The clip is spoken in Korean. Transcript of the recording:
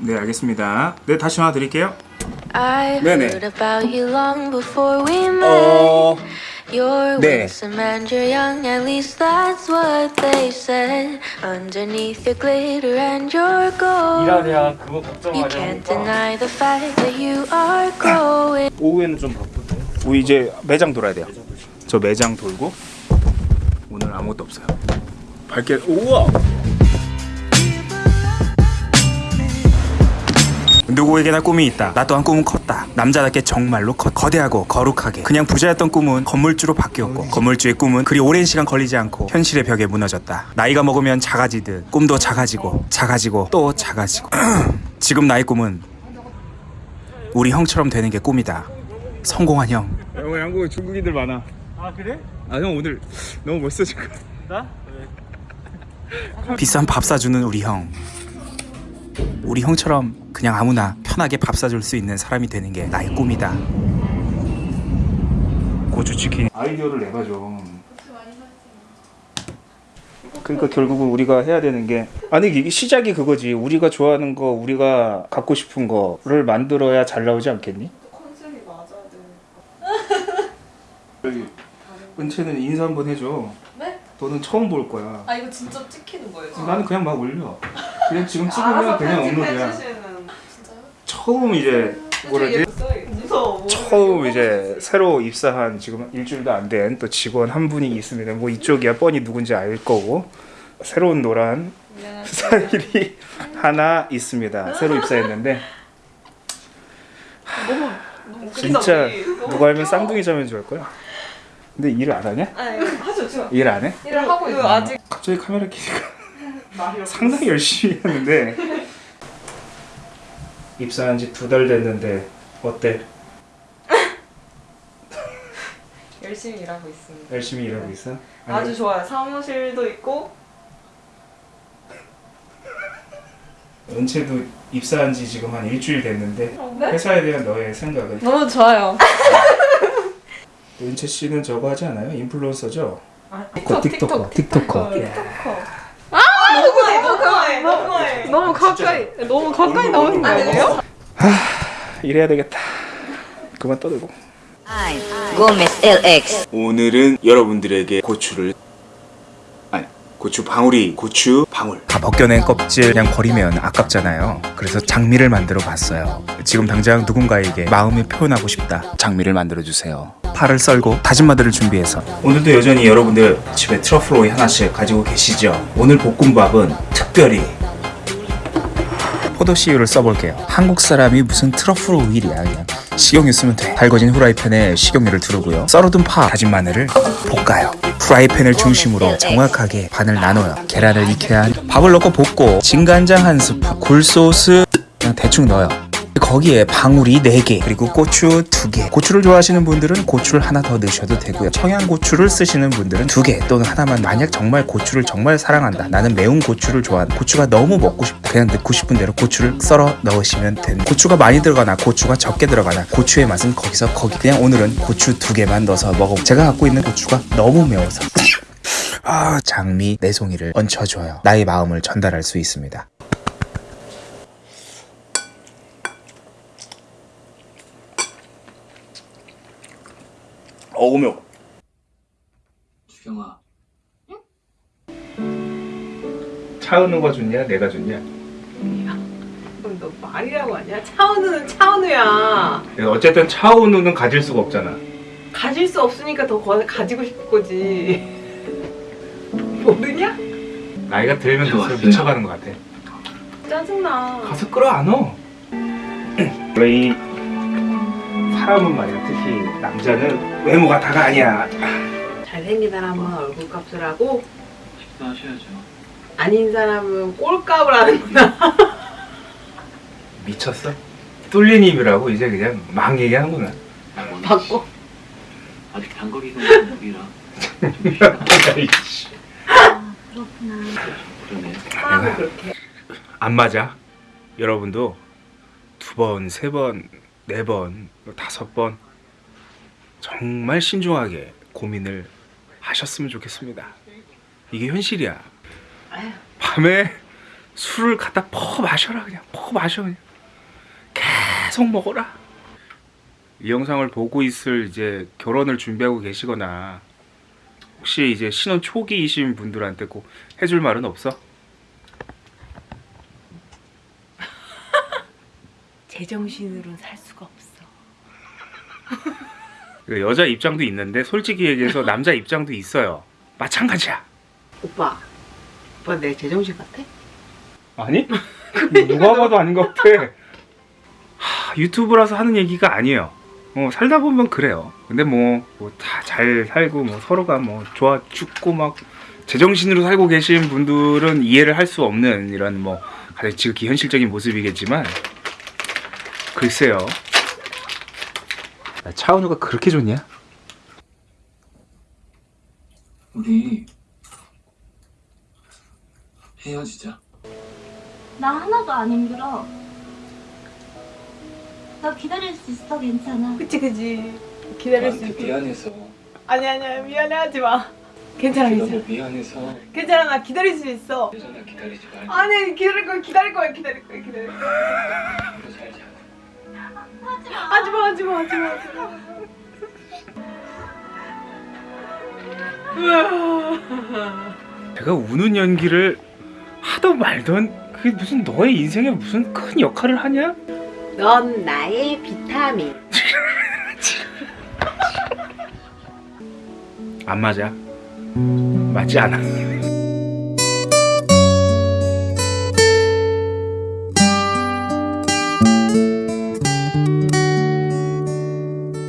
네 알겠습니다. 네 다시 전화 드릴게요. I 네네. heard about you long before we met. 어 You're 네. winsome and you're young, at least that's what they said. Underneath your glitter and your gold, 일하랴 그거 you 걱정하랴 can't deny the fact that you are growing. 오후에는 좀 바쁜데. 우리 이제 매장 돌아야 돼요. 저 매장 돌고 오늘 아무것도 없어요. 밝게 우와. 누구에게나 꿈이 있다. 나 또한 꿈은 컸다. 남자답게 정말로 컸. 거대하고 거룩하게. 그냥 부자였던 꿈은 건물주로 바뀌었고 건물주의 꿈은 그리 오랜 시간 걸리지 않고 현실의 벽에 무너졌다. 나이가 먹으면 작아지듯 꿈도 작아지고 작아지고 또 작아지고. 지금 나의 꿈은 우리 형처럼 되는 게 꿈이다. 성공한 형. 형 한국에 중국인들 많아. 아 그래? 아 형 오늘 너무 멋있어 지금. 나? 비싼 밥 사주는 우리 형. 우리 형처럼 그냥 아무나 편하게 밥 사줄 수 있는 사람이 되는 게 나의 꿈이다. 고추 치킨. 아이디어를 내봐 좀. 그러니까 결국은 우리가 해야 되는 게 아니 이게 시작이 그거지. 우리가 좋아하는 거, 우리가 갖고 싶은 거를 만들어야 잘 나오지 않겠니? 컨셉이 맞아야 돼. 여기 은채는 인사 한번 해줘. 네? 너는 처음 볼 거야. 아 이거 진짜 찍히는 거예요? 나는 그냥 막 올려. 그냥 지금 찍으면 그냥 업로드야. 처음 이제 뭐라지? 처음 이제 새로 입사한 지금 일주일도 안 된 또 직원 한 분이 있습니다. 뭐 이쪽이야 뻔히 누군지 알 거고 새로운 노란 스타일이 하나 있습니다. 새로 입사했는데 너무 너무 진짜 누가 알면. 쌍둥이 줄알 거야. 근데 일을 안 하냐? 아 이거 하죠. 일 안 해? 일을 하고 있어. 아직 갑자기 카메라 켜니까. 상당히 열심히 했는데 입사한 지 두 달 됐는데 어때? 열심히 일하고 있습니다. 열심히 일하고 있어? 아주 좋아요. 사무실도 있고 은채도 입사한 지 지금 한 일주일 됐는데 네? 회사에 대한 너의 생각은? 너무 좋아요. 은채 씨는 저거 하지 않아요? 인플루언서죠? 아, 틱톡, 틱톡커, 틱톡커. 틱톡커. 아 너무해 너무해 너무 가까이 너무 가까이 나오는 거 아니에요? 이래야 되겠다. 그만 떠들고. Gomez LX. 오늘은 여러분들에게 고추를 아니 고추 방울이 고추 방울. 다 벗겨낸 껍질 그냥 버리면 아깝잖아요. 그래서 장미를 만들어 봤어요. 지금 당장 누군가에게 마음을 표현하고 싶다. 장미를 만들어 주세요. 파를 썰고 다진 마늘을 준비해서. 오늘도 여전히 여러분들 집에 트러플 오일 하나씩 가지고 계시죠? 오늘 볶음밥은 특별히 포도씨유를 써볼게요. 한국 사람이 무슨 트러플 오일이야 그냥. 식용유 쓰면 돼. 달궈진 후라이팬에 식용유를 두르고요. 썰어둔 파 다진 마늘을 볶아요. 프라이팬을 중심으로 정확하게 반을 나눠요. 계란을 익혀야 밥을 넣고 볶고 진간장 한 스푼 굴소스 그냥 대충 넣어요 거기에 방울이 4개 그리고 고추 2개. 고추를 좋아하시는 분들은 고추를 하나 더 넣으셔도 되고요. 청양고추를 쓰시는 분들은 2개 또는 하나만. 만약 정말 고추를 정말 사랑한다. 나는 매운 고추를 좋아한다. 고추가 너무 먹고 싶다. 그냥 넣고 싶은 대로 고추를 썰어 넣으시면 됩니다. 고추가 많이 들어가나 고추가 적게 들어가나 고추의 맛은 거기서 거기. 그냥 오늘은 고추 2개만 넣어서 먹어 제가 갖고 있는 고추가 너무 매워서. 아 장미 네 송이를 얹혀줘요. 나의 마음을 전달할 수 있습니다 어우 매워 주경아 차은우가 좋냐 내가 좋냐 그럼 너 말이라고 하냐? 차은우는 차은우야. 어쨌든 차은우는 가질 수가 없잖아 가질 수 없으니까 더 거- 가지고 싶은 거지. 모르냐? 나이가 들면 들수록 왔어요. 미쳐가는 것 같아 짜증나. 가서 끌어안어 원래 이 사람은 말이야 특히 남자는 외모가 다가 아니야 잘생긴 사람은 얼굴값을 하고 식사하셔야죠 아닌 사람은 꼴값을 하는구나. 미쳤어? 뚫린 입이라고 이제 그냥 막 얘기하는구나 바꿔. 아직 단거리가 없는 중이라 아이씨. 그러네 그렇게. 안 맞아 여러분도 두 번, 세 번, 네 번, 다섯 번 정말 신중하게 고민을 하셨으면 좋겠습니다. 이게 현실이야. 밤에 술을 갖다 퍼 마셔라 그냥. 퍼 마셔 그냥. 계속 먹어라. 이 영상을 보고 있을 이제 결혼을 준비하고 계시거나 혹시 이제 신혼 초기이신 분들한테 꼭 해줄 말은 없어? 제정신으로는 살 수가 없어. 그 여자 입장도 있는데 솔직히 얘기해서 남자 입장도 있어요 마찬가지야 오빠, 오빠 내 제정신 같아? 아니? 누가 봐도 아닌 것 같아. 하, 유튜브라서 하는 얘기가 아니에요. 어, 살다 보면 그래요. 근데 뭐 다 잘 살고 뭐 서로가 뭐 좋아 죽고 막 제정신으로 살고 계신 분들은 이해를 할 수 없는 이런 뭐 가장 지극히 현실적인 모습이겠지만 글쎄요. 나 차은우가 그렇게 좋냐? 우리 헤어지자. 나 하나도 안 힘들어. 나 기다릴 수 있어, 괜찮아. 그치 그치. 기다릴 수 있지. 미안해서. 아니 아니야 미안해하지 마. 괜찮아 괜찮아. 너 미안해서 괜찮아 나 기다릴 수 있어. 기다리지 말고 아니 기다릴 거야 기다릴 거야 기다릴 거야 기다릴 거야. 앞으로 잘 자고. 하지 마 하지 마 하지 마 하지 마. 내가 우는 연기를 하던 말던 그게 무슨 너의 인생에 무슨 큰 역할을 하냐? 넌 나의 비타민. 안 맞아. 맞지 않아.